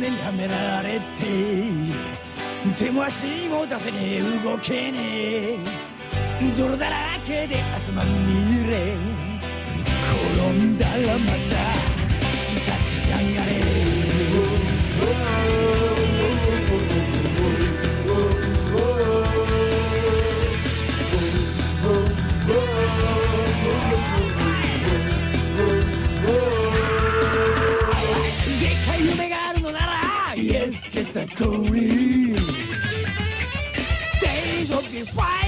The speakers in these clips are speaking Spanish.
ガチがらめはめられて手も足も出せねえ動けねえ。泥だらけで汗まみれ。転んだらまた立ち上がれ century. Days be fine.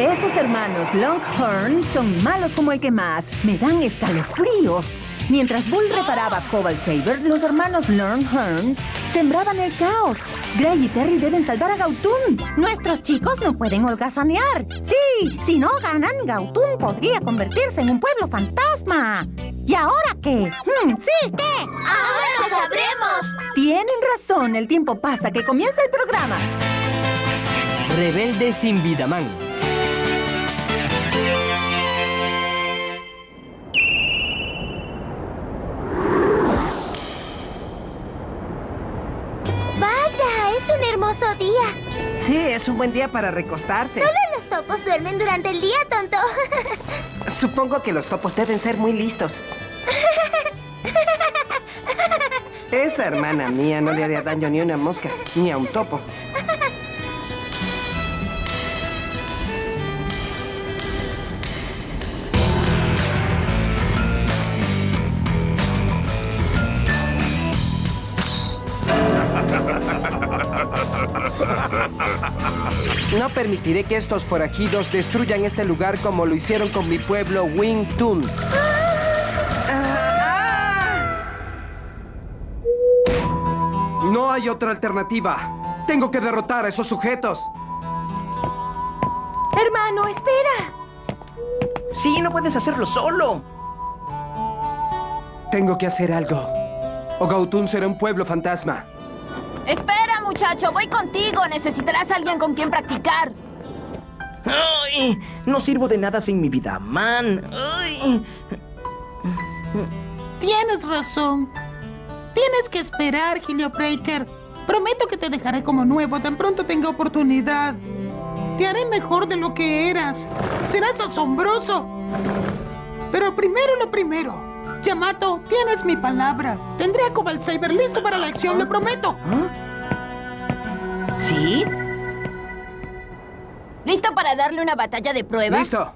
Esos hermanos Longhorn son malos como el que más. Me dan escalofríos. Mientras Bull reparaba Cobalt Saber, los hermanos Longhorn sembraban el caos. Gray y Terry deben salvar a Gautun. Nuestros chicos no pueden holgazanear. Sí, si no ganan, Gautun podría convertirse en un pueblo fantasma. ¿Y ahora qué? Hmm, sí, ¿qué? Ahora lo sabremos. Tienen razón, el tiempo pasa, que comienza el programa. Rebelde sin Vidaman. Hermoso día. Sí, es un buen día para recostarse. Solo los topos duermen durante el día, tonto. Supongo que los topos deben ser muy listos. Esa hermana mía no le haría daño ni a una mosca, ni a un topo. No permitiré que estos forajidos destruyan este lugar como lo hicieron con mi pueblo Wingtun. No hay otra alternativa. Tengo que derrotar a esos sujetos. Hermano, espera. Sí, no puedes hacerlo solo. Tengo que hacer algo. O Gautun será un pueblo fantasma. Espera, muchacho, voy contigo. Necesitarás a alguien con quien practicar. Ay, no sirvo de nada sin mi vida, man. Ay. Tienes razón. Tienes que esperar, Breaker. Prometo que te dejaré como nuevo tan pronto tenga oportunidad. Te haré mejor de lo que eras. Serás asombroso. Pero primero lo primero. Yamato, tienes mi palabra. Tendré a Cobalt Saber listo para la acción, lo prometo. ¿Sí? ¿Listo para darle una batalla de prueba? ¡Listo!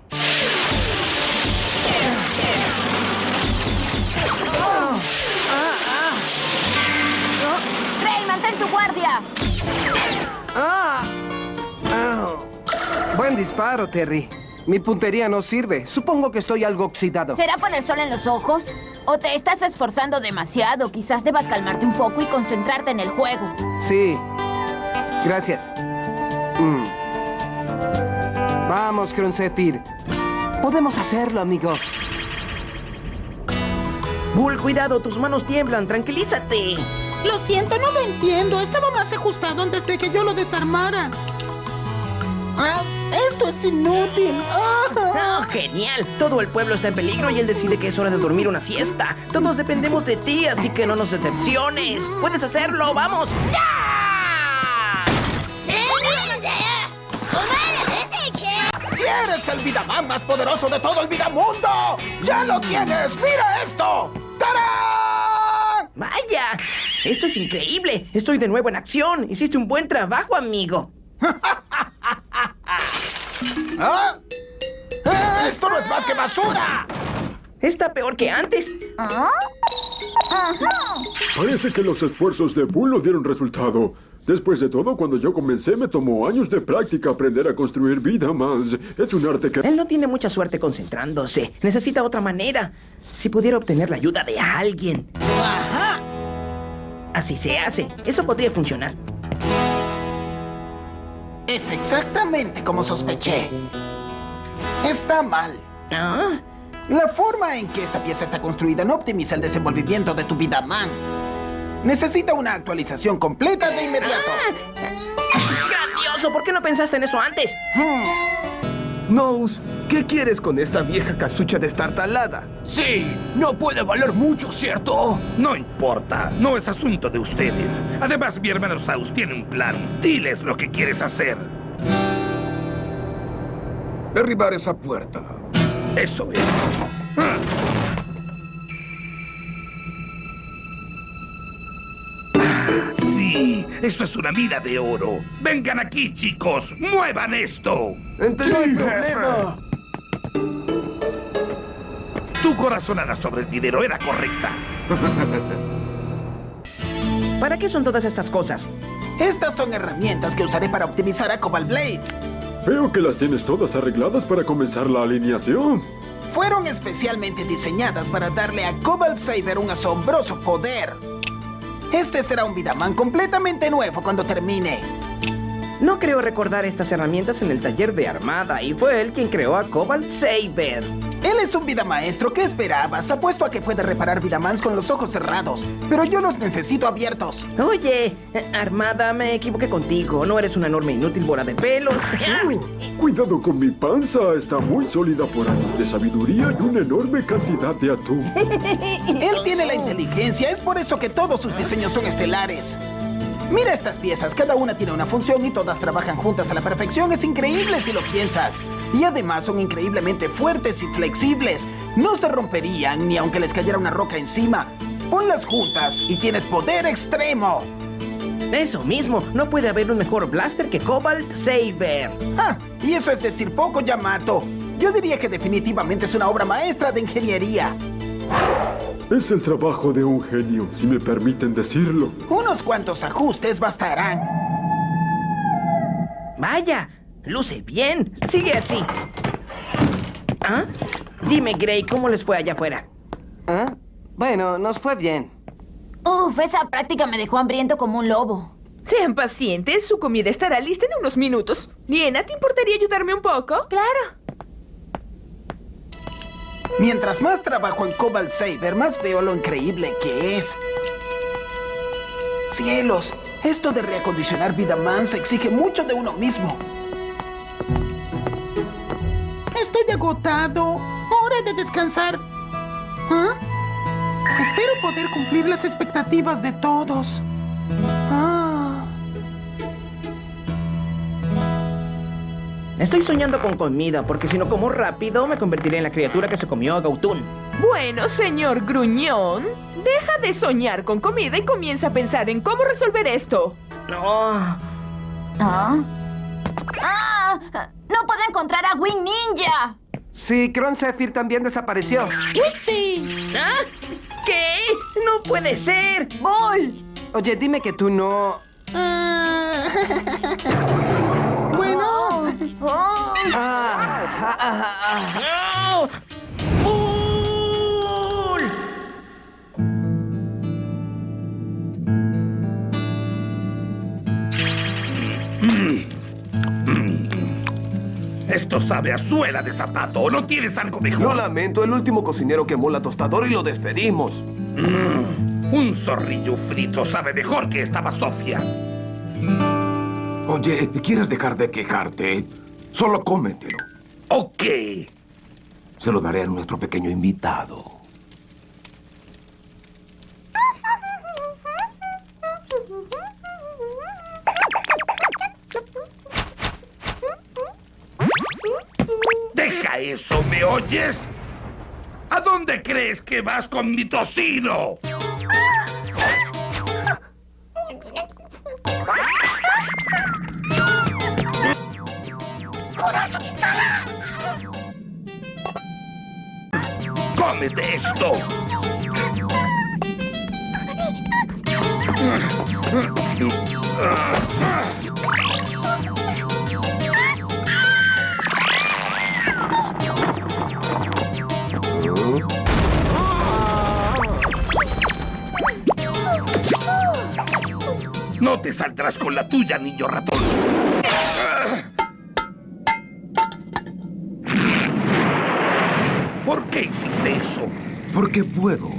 Rey, mantén tu guardia. ¡Ah! ¡Ah! Buen disparo, Terry. Mi puntería no sirve. Supongo que estoy algo oxidado. ¿Será por el sol en los ojos? ¿O te estás esforzando demasiado? Quizás debas calmarte un poco y concentrarte en el juego. Sí. Gracias. Mm. Vamos, Croncetir. Podemos hacerlo, amigo. Bull, cuidado, tus manos tiemblan. Tranquilízate. Lo siento, no lo entiendo. Estaba más ajustado antes de que yo lo desarmara. Ah, esto es inútil. Ah. Oh, genial. Todo el pueblo está en peligro y él decide que es hora de dormir una siesta. Todos dependemos de ti, así que no nos decepciones. Puedes hacerlo, vamos. ¡Ya! ¡Eres el Vidaman más poderoso de todo el Vidamundo! ¡Ya lo tienes! ¡Mira esto! ¡Tarán! Vaya, esto es increíble. Estoy de nuevo en acción. Hiciste un buen trabajo, amigo. ¿Ah? ¡Eh, ¡Esto no es más que basura! Está peor que antes. Parece que los esfuerzos de Bull no dieron resultado. Después de todo, cuando yo comencé, me tomó años de práctica aprender a construir vida más. Es un arte que... Él no tiene mucha suerte concentrándose. Necesita otra manera. Si pudiera obtener la ayuda de alguien. ¡Ajá! Así se hace. Eso podría funcionar. Es exactamente como sospeché. Está mal. ¿Ah? La forma en que esta pieza está construida no optimiza el desenvolvimiento de tu vida, man. Necesita una actualización completa de inmediato. ¡Grandioso! ¿Por qué no pensaste en eso antes? Nose, ¿qué quieres con esta vieja casucha destartalada? Sí, no puede valer mucho, ¿cierto? No importa, no es asunto de ustedes. Además, mi hermano Saus tiene un plan. Diles lo que quieres hacer. Derribar esa puerta. Eso es. Esto es una mina de oro. Vengan aquí, chicos. Muevan esto. ¡Entendido! Tu corazonada sobre el dinero era correcta. ¿Para qué son todas estas cosas? Estas son herramientas que usaré para optimizar a Cobalt Blade. Veo que las tienes todas arregladas para comenzar la alineación. Fueron especialmente diseñadas para darle a Cobalt Saber un asombroso poder. Este será un Vidaman completamente nuevo cuando termine. No creo recordar estas herramientas en el taller de armada y fue él quien creó a Cobalt Saber. Él es un vida maestro. ¿Qué esperabas? Apuesto a que puede reparar Vidamans con los ojos cerrados. Pero yo los necesito abiertos. Oye, eh, Armada, me equivoqué contigo. No eres una enorme inútil bola de pelos. Cuidado con mi panza, está muy sólida por años de sabiduría y una enorme cantidad de atún. Él tiene la inteligencia. Es por eso que todos sus diseños son estelares. Mira estas piezas. Cada una tiene una función y todas trabajan juntas a la perfección. Es increíble si lo piensas. Y además son increíblemente fuertes y flexibles. No se romperían ni aunque les cayera una roca encima. Ponlas juntas y tienes poder extremo. Eso mismo, no puede haber un mejor blaster que Cobalt Saber. ¡Ja! Y eso es decir poco, Yamato. Yo diría que definitivamente es una obra maestra de ingeniería. Es el trabajo de un genio, si me permiten decirlo. Unos cuantos ajustes bastarán. Vaya, luce bien. Sigue así. ¿Ah? Dime, Gray, ¿cómo les fue allá afuera? ¿Ah? Bueno, nos fue bien. Uf, esa práctica me dejó hambriento como un lobo. Sean pacientes, su comida estará lista en unos minutos. Liena, ¿te importaría ayudarme un poco? Claro. Mientras más trabajo en Cobalt Saber, más veo lo increíble que es. Cielos, esto de reacondicionar vida mansa exige mucho de uno mismo. Estoy agotado. Hora de descansar. ¿Ah? Espero poder cumplir las expectativas de todos. Estoy soñando con comida, porque si no como rápido, me convertiré en la criatura que se comió a Gautun. Bueno, señor Gruñón, deja de soñar con comida y comienza a pensar en cómo resolver esto. No. ¿Ah? ¡Ah! ¡No puedo encontrar a Wing Ninja! Sí, Kron Zephyr también desapareció. ¡Sí! ¿Ah? ¿Qué? ¡No puede ser! ¡Bull! Oye, dime que tú no... Oh. Ah, ah, ah, ah. Esto sabe a suela de zapato. ¿No tienes algo mejor? Lo lamento, el último cocinero quemó la tostadora y lo despedimos. Un zorrillo frito sabe mejor que esta basofia. Oye, ¿quieres dejar de quejarte? Solo cómetelo. Ok. Se lo daré a nuestro pequeño invitado. Deja eso, ¿me oyes? ¿A dónde crees que vas con mi tocino? ¡Cómete esto! No te saldrás con la tuya, niño ratón. ¿Por qué hiciste eso? que puedo.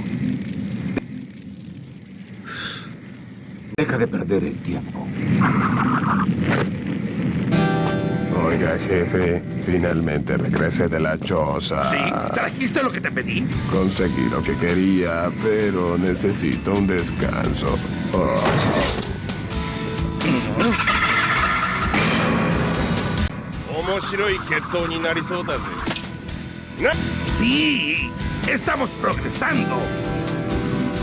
Deja de perder el tiempo. Oiga, jefe, finalmente regresé de la choza. ¿Sí? ¿Trajiste lo que te pedí? Conseguí lo que quería, pero necesito un descanso. Oh. Sí, estamos progresando.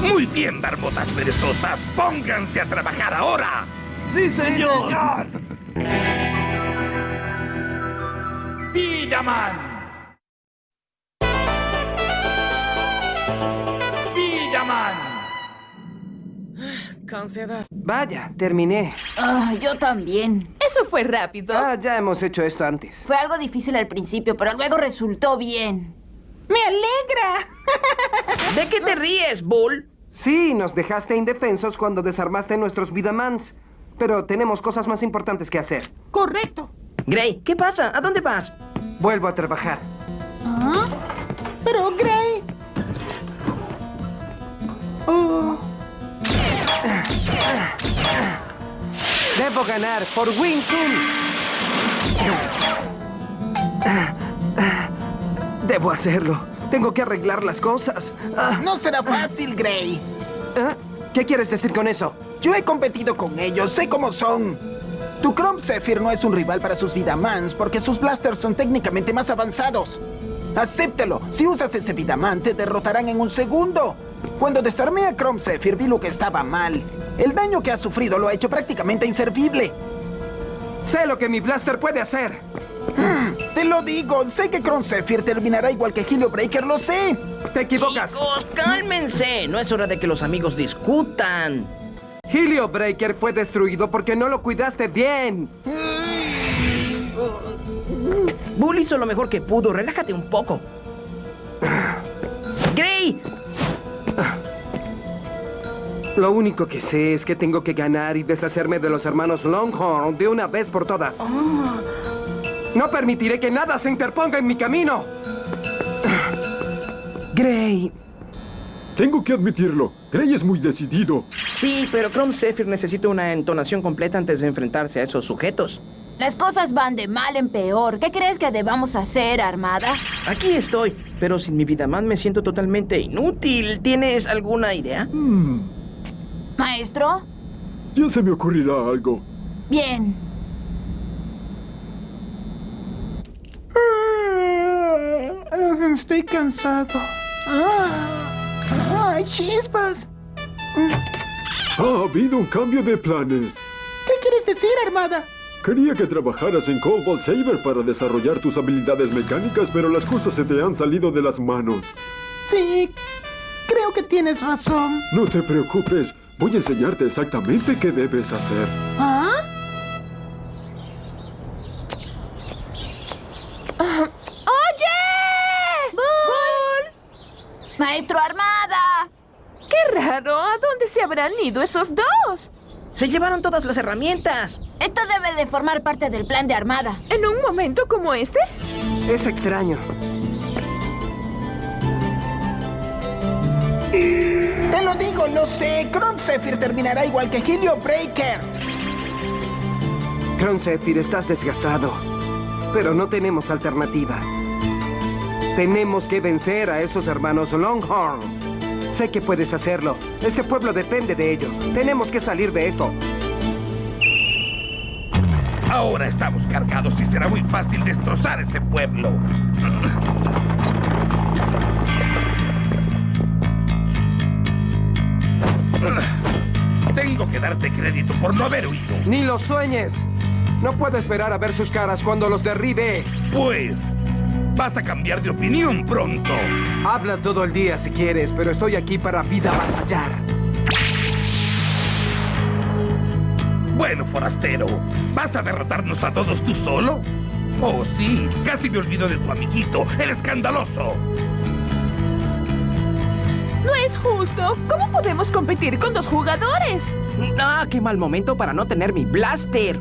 Muy bien, barbotas perezosas. Pónganse a trabajar ahora. ¡Sí, señor! ¡Vidaman! ¡Vidaman! Cansedad. Vaya, terminé. Ah, yo también. Eso fue rápido. Ah, ya hemos hecho esto antes. Fue algo difícil al principio, pero luego resultó bien. ¡Me alegra! ¿De qué te ríes, Bull? Sí, nos dejaste indefensos cuando desarmaste nuestros Vidamans. Pero tenemos cosas más importantes que hacer. Correcto. Gray, ¿qué pasa? ¿A dónde vas? Vuelvo a trabajar. ¿Ah? Pero, Gray... Oh. Debo ganar por Wing Chun. Debo hacerlo. Tengo que arreglar las cosas. Ah. No será fácil, Gray. ¿Ah? ¿Qué quieres decir con eso? Yo he competido con ellos, sé cómo son. Tu Chrome Zephyr no es un rival para sus Vidamans porque sus blasters son técnicamente más avanzados. Acéptelo. Si usas ese Vidaman, te derrotarán en un segundo. Cuando desarmé a Chrome Zephyr, vi lo que estaba mal. El daño que ha sufrido lo ha hecho prácticamente inservible. Sé lo que mi blaster puede hacer. Hmm, te lo digo, sé que Chrome Zephyr terminará igual que Helio Breaker, lo sé. Te equivocas. Chicos, cálmense. No es hora de que los amigos discutan. Helio Breaker fue destruido porque no lo cuidaste bien. Bull hizo lo mejor que pudo. Relájate un poco. ¡Gray! Lo único que sé es que tengo que ganar y deshacerme de los hermanos Longhorn de una vez por todas. No permitiré que nada se interponga en mi camino. Gray. Tengo que admitirlo. Gray es muy decidido. Sí, pero Chrome Zephyr necesita una entonación completa antes de enfrentarse a esos sujetos. Las cosas van de mal en peor. ¿Qué crees que debamos hacer, Armada? Aquí estoy, pero sin mi Vidaman me siento totalmente inútil. ¿Tienes alguna idea? Hmm, ¿Maestro? ya se me ocurrirá algo. Bien. Estoy cansado. Ah, ¡Ay, chispas! Ha habido un cambio de planes. ¿Qué quieres decir, Armada? Quería que trabajaras en Cobalt Saber para desarrollar tus habilidades mecánicas, pero las cosas se te han salido de las manos. Sí, creo que tienes razón. No te preocupes, voy a enseñarte exactamente qué debes hacer. ¿Ah? ¡Oye! ¡Bull! ¡Maestro Armada! ¡Qué raro! ¿A habrán ido esos dos? Se llevaron todas las herramientas. Esto debe de formar parte del plan de Armada. ¿En un momento como este? Es extraño. Te lo digo, lo sé. Chrome Zephyr terminará igual que Helio Breaker. Zephyr, estás desgastado. Pero no tenemos alternativa. Tenemos que vencer a esos hermanos Longhorn. Sé que puedes hacerlo. Este pueblo depende de ello. Tenemos que salir de esto. Ahora estamos cargados y será muy fácil destrozar este pueblo. Tengo que darte crédito por no haber huido. ¡Ni lo sueñes! No puedo esperar a ver sus caras cuando los derribe. Pues, vas a cambiar de opinión pronto. Habla todo el día si quieres, pero estoy aquí para vida batallar. Bueno, forastero, ¿vas a derrotarnos a todos tú solo? Oh, sí, casi me olvido de tu amiguito, el escandaloso. No es justo. ¿Cómo podemos competir con dos jugadores? Ah, qué mal momento para no tener mi blaster.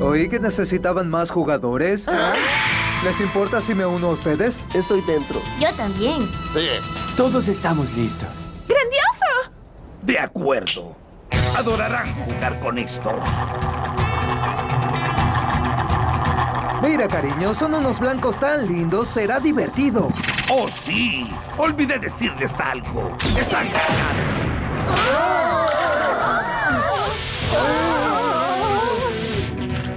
Oí que necesitaban más jugadores. ¿Les importa si me uno a ustedes? Estoy dentro. Yo también. Sí. Todos estamos listos. ¡Grandioso! De acuerdo. Adorarán jugar con estos. Mira, cariño, son unos blancos tan lindos, será divertido. Oh, sí. Olvidé decirles algo. Están ganados.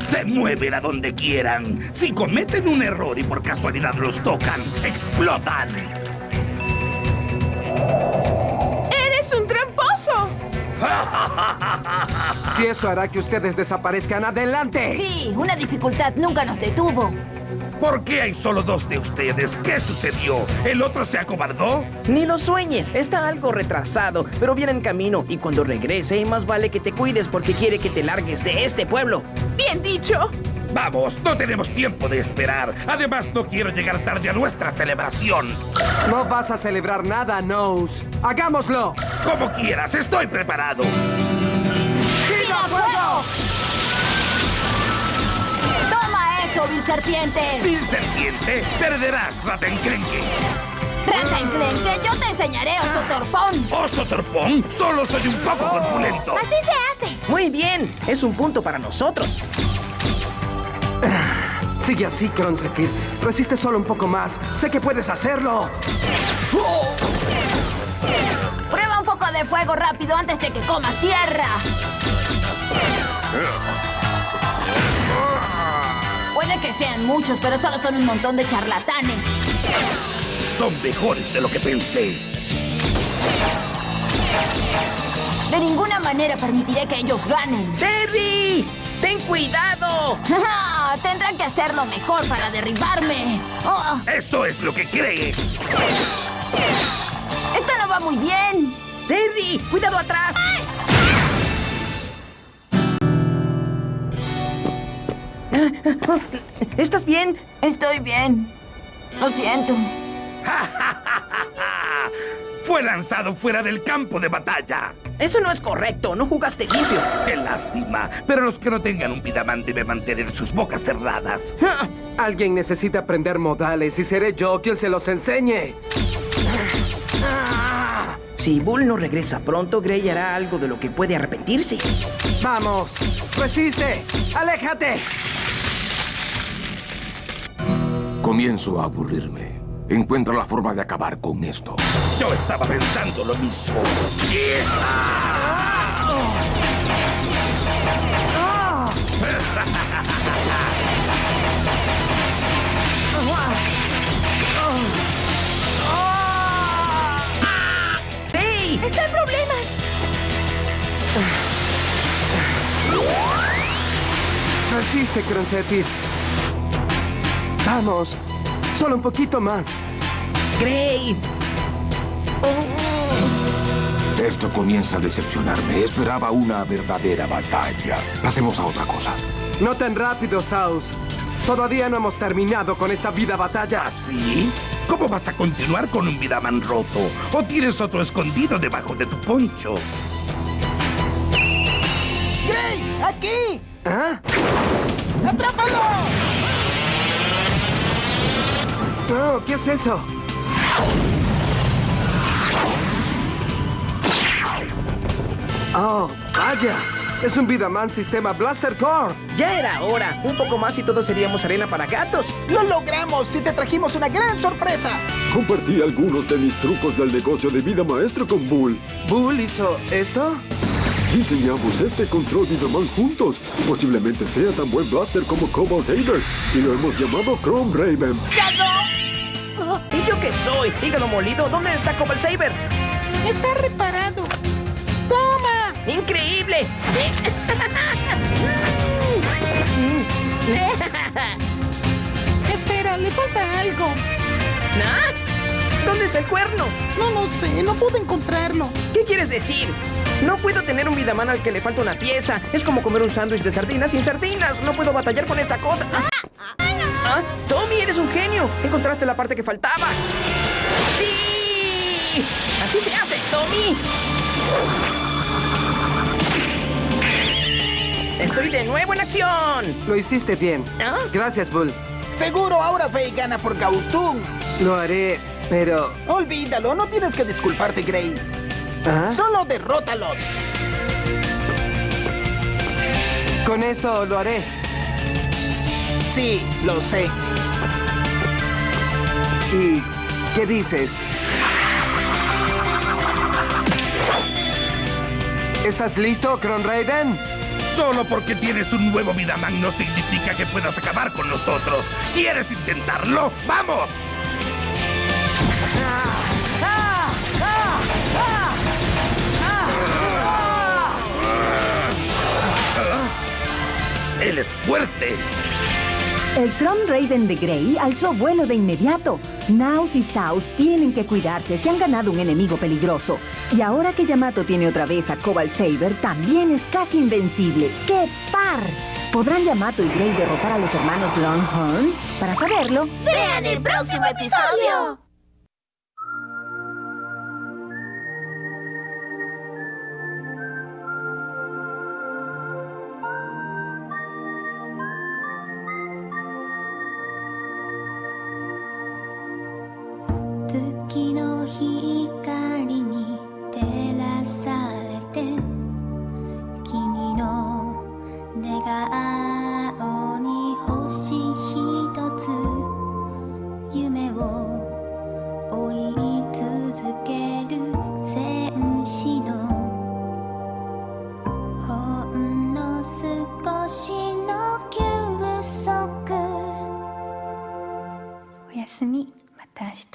Se mueven a donde quieran. Si cometen un error y por casualidad los tocan, explotan. ¡Eres un tramposo! Si eso hará que ustedes desaparezcan, adelante. Sí, una dificultad nunca nos detuvo. ¿Por qué hay solo dos de ustedes? ¿Qué sucedió? ¿El otro se acobardó? Ni lo sueñes, está algo retrasado, pero viene en camino y cuando regrese más vale que te cuides porque quiere que te largues de este pueblo. Bien dicho. Vamos, no tenemos tiempo de esperar. Además, no quiero llegar tarde a nuestra celebración. No vas a celebrar nada, Nose. ¡Hagámoslo! Como quieras, estoy preparado. ¡Viva fuego! ¡Toma eso, Vil Serpiente! Vil Serpiente, perderás, Ratencrenque. ¡Rata enclenque! ¡Yo te enseñaré, oso torpón! ¿Oso torpón? Solo soy un poco corpulento. Así se hace. Muy bien, es un punto para nosotros. Sigue así, Cronzefir. Resiste solo un poco más. Sé que puedes hacerlo. Prueba un poco de fuego rápido antes de que comas tierra. Puede que sean muchos, pero solo son un montón de charlatanes. Son mejores de lo que pensé. De ninguna manera permitiré que ellos ganen. ¡Terry! ¡Ten cuidado! Tendrán que hacerlo mejor para derribarme. Oh, Eso es lo que crees. esto no va muy bien. ¡Terry! ¡Cuidado atrás! ¿Estás bien? Estoy bien. Lo siento. Fue lanzado fuera del campo de batalla. Eso no es correcto, no jugaste limpio. Qué lástima. Pero los que no tengan un Vidaman deben mantener sus bocas cerradas. Alguien necesita aprender modales y seré yo quien se los enseñe. Si Bull no regresa pronto, Gray hará algo de lo que puede arrepentirse. ¡Vamos! ¡Resiste! ¡Aléjate! Comienzo a aburrirme. Encuentra la forma de acabar con esto. Yo estaba pensando lo mismo. ¡Hey! ¡Está en problemas! Resiste, Cronzefir. Vamos. Solo un poquito más. ¡Gray! Esto comienza a decepcionarme. Esperaba una verdadera batalla. Pasemos a otra cosa. No tan rápido, Saus. Todavía no hemos terminado con esta vida batalla. ¿Así? ¿Cómo vas a continuar con un Vidaman roto? ¿O tienes otro escondido debajo de tu poncho? ¡Gray! ¡Aquí! ¿Ah? ¡Atrápalo! No, ¿qué es eso? Oh, vaya. Es un Vidaman sistema Blaster Core. Ya era hora. Un poco más y todos seríamos arena para gatos. ¡Lo logramos! ¡Sí te trajimos una gran sorpresa! Compartí algunos de mis trucos del negocio de vida maestro con Bull. ¿Bull hizo esto? Diseñamos este control Vidaman juntos. Posiblemente sea tan buen blaster como Cobalt Saber. Y lo hemos llamado Chrome Raven. ¿Y yo qué soy? Hígado molido, ¿dónde está Cobalt Saber? Está reparado. ¡Toma! ¡Increíble! Espera, le falta algo. ¿Ah? ¿Dónde está el cuerno? No lo sé, no pude encontrarlo. ¿Qué quieres decir? No puedo tener un Vidaman al que le falta una pieza. Es como comer un sándwich de sardinas sin sardinas. No puedo batallar con esta cosa. Ah, Tommy, eres un genio. Encontraste la parte que faltaba. ¡Sí! Así se hace, Tommy. Estoy de nuevo en acción. Lo hiciste bien. Gracias, Bull. Seguro ahora ve y gana por Gautum. Lo haré, pero... Olvídalo, no tienes que disculparte, Gray. ¿Ah? Solo derrótalos. Con esto lo haré. Sí, lo sé. ¿Y qué dices? ¿Estás listo, Cron Raiden? Solo porque tienes un nuevo Vidaman no significa que puedas acabar con nosotros. ¿Quieres intentarlo? ¡Vamos! ¡Él es fuerte! El Chrome Raven de Grey alzó vuelo de inmediato. Naus y Saus tienen que cuidarse, se han ganado un enemigo peligroso. Y ahora que Yamato tiene otra vez a Cobalt Saber, también es casi invencible. ¡Qué par! ¿Podrán Yamato y Grey derrotar a los hermanos Longhorn? Para saberlo, ¡Vean el próximo episodio!「寝顔に星ひとつ」「夢を追い続ける戦士の」「ほんの少しの休息」「おやすみ。また明日」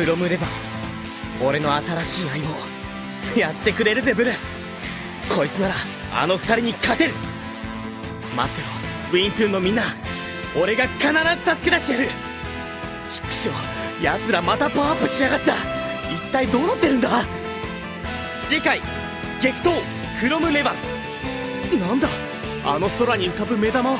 クロムレバン俺の新しい相棒。やってくれるぜブル。こいつならあの二人に勝てる。待ってろ。ウィントゥーンのみんな俺が必ず助け出してやる。ちくしょう奴らまたパワーアップしやがった。一体どうなってるんだ？次回激闘フロムレバンなんだ？あの空に浮かぶ目玉は